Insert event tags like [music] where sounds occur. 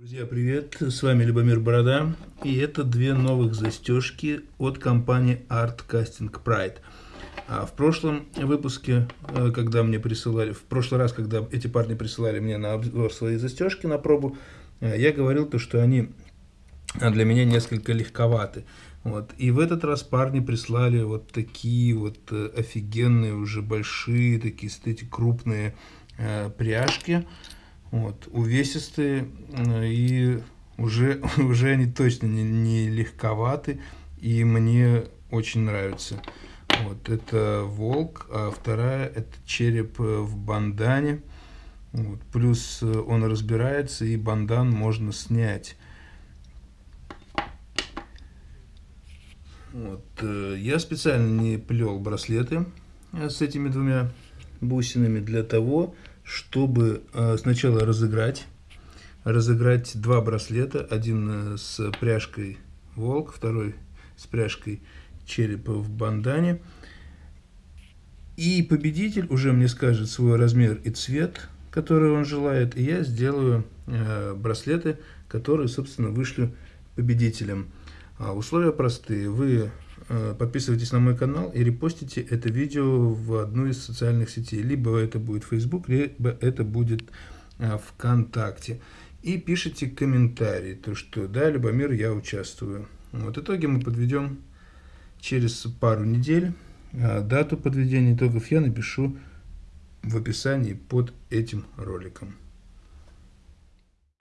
Друзья, привет! С вами Любомир Борода. И это две новых застежки от компании Art Casting Pride. А в прошлом выпуске, э, когда мне присылали, в прошлый раз, когда эти парни присылали мне на обзор свои застежки на пробу, э, я говорил то, что они для меня несколько легковаты. Вот. И в этот раз парни прислали вот такие вот э, офигенные, уже большие, такие, эти крупные пряжки. Вот, увесистые, и уже, [laughs] уже они точно не, не легковаты, и мне очень нравится. Вот, это волк, а вторая это череп в бандане. Вот, плюс он разбирается, и бандан можно снять. Вот, э, я специально не плел браслеты э, с этими двумя бусинами для того, чтобы э, сначала разыграть, разыграть два браслета, один э, с пряжкой волк, второй с пряжкой черепа в бандане. И победитель уже мне скажет свой размер и цвет, который он желает, и я сделаю э, браслеты, которые, собственно, вышлю победителям. А условия простые. Вы подписывайтесь на мой канал и репостите это видео в одну из социальных сетей. Либо это будет Facebook, либо это будет э, ВКонтакте. И пишите комментарии, то что да, Любомир, я участвую. Вот итоги мы подведем через пару недель. А дату подведения итогов я напишу в описании под этим роликом.